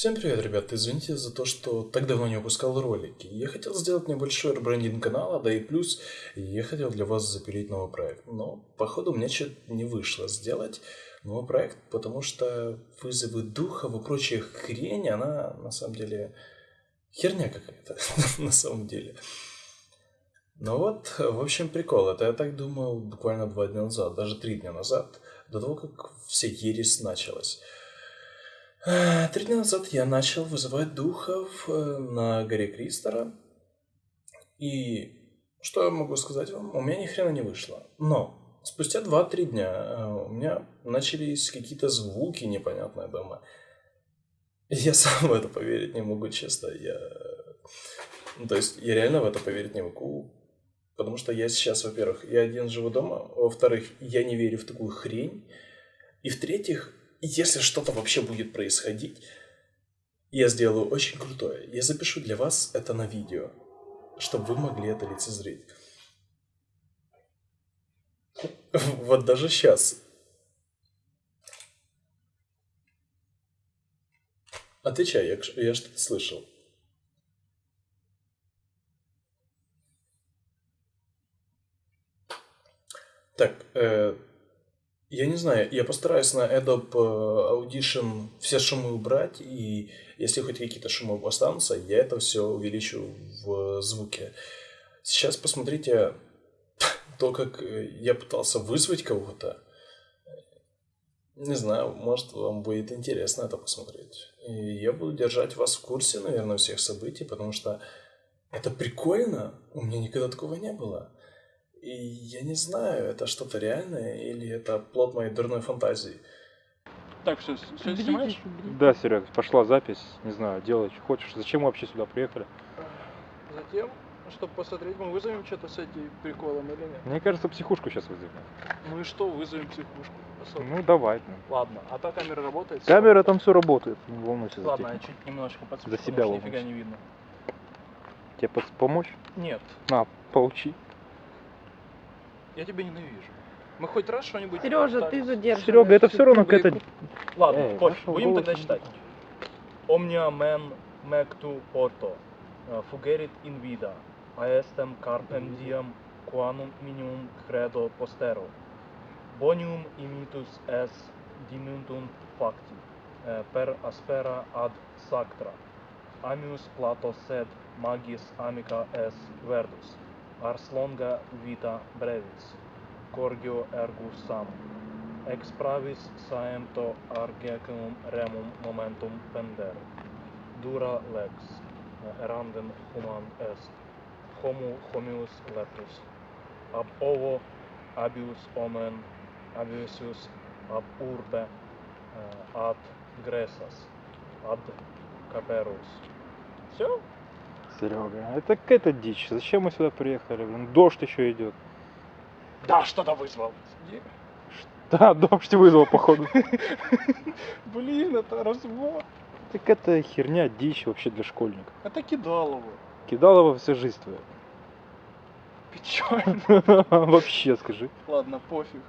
Всем привет, ребят! Извините за то, что так давно не выпускал ролики. Я хотел сделать небольшой ребрендинг канала, да и плюс я хотел для вас запилить новый проект. Но, походу, мне что-то не вышло сделать новый проект, потому что вызовы духов и прочая хрень, она на самом деле херня какая-то, на самом деле. Ну вот, в общем, прикол. Это я так думал буквально два дня назад, даже три дня назад, до того, как вся ересь началась. Э, три дня назад я начал вызывать духов э, на горе Кристора. И что я могу сказать вам? У меня ни хрена не вышло. Но спустя 2-3 дня э, у меня начались какие-то звуки непонятные дома. Я сам в это поверить не могу, честно. Я... Ну, то есть я реально в это поверить не могу. Потому что я сейчас, во-первых, я один живу дома. Во-вторых, я не верю в такую хрень. И в-третьих, если что-то вообще будет происходить, я сделаю очень крутое. Я запишу для вас это на видео, чтобы вы могли это лицезреть. Вот даже сейчас. Отвечай, я, я что-то слышал. Так, э, я не знаю, я постараюсь на Adobe э, Audition все шумы убрать, и если хоть какие-то шумы останутся, я это все увеличу в звуке. Сейчас посмотрите то, как э, я пытался вызвать кого-то. Не знаю, может вам будет интересно это посмотреть. И я буду держать вас в курсе, наверное, всех событий, потому что это прикольно. У меня никогда такого не было. И я не знаю, это что-то реальное или это плод моей дурной фантазии. Так, все, все снимаешь? Да, Серег, пошла запись. Не знаю, делай, что хочешь. Зачем мы вообще сюда приехали? Затем, чтобы посмотреть, мы вызовем что-то с этим приколом или нет. Мне кажется, психушку сейчас вызовем. Ну и что, вызовем психушку? Посмотрим. Ну, давай. ну. Ладно, а та камера работает? Камера там все работает, не волнуйся за Ладно, я технику. чуть немножко подсвечу, За потому себя что нифига не видно. Тебе помочь? Нет, На, поучи. Я тебя ненавижу. Мы хоть раз что-нибудь... Сережа, ты задерживаешь. Серега, это все равно какая-то... Ладно, Эй, пофиг, будем тогда не читать. Omnia men mectu porto, eh, fugerit in vida, aestem carpem diem quanum minimum credo postero. Bonium imitus es dimintunt facti, eh, per aspera ad sactra. Amius Plato sed magis amica es verdus, ars longa vita brevis, corgio ergus sam. Ex pravis saemto argecum remum momentum pender. Dura lex, eh, erandem human est. Homo homius lepus. Ab ovo abius omen abiusius ab urbe eh, ad Gresas, ad Caperus. Все? Серега, это какая-то дичь. Зачем мы сюда приехали? Блин, дождь еще идет. Да, что-то вызвал. Да, дождь вызвал, походу. Блин, это развод. Так это херня, дичь вообще для школьников. Это кидалово. Кидалова вся жизнь твоя. Печально. Вообще, скажи. Ладно, пофиг.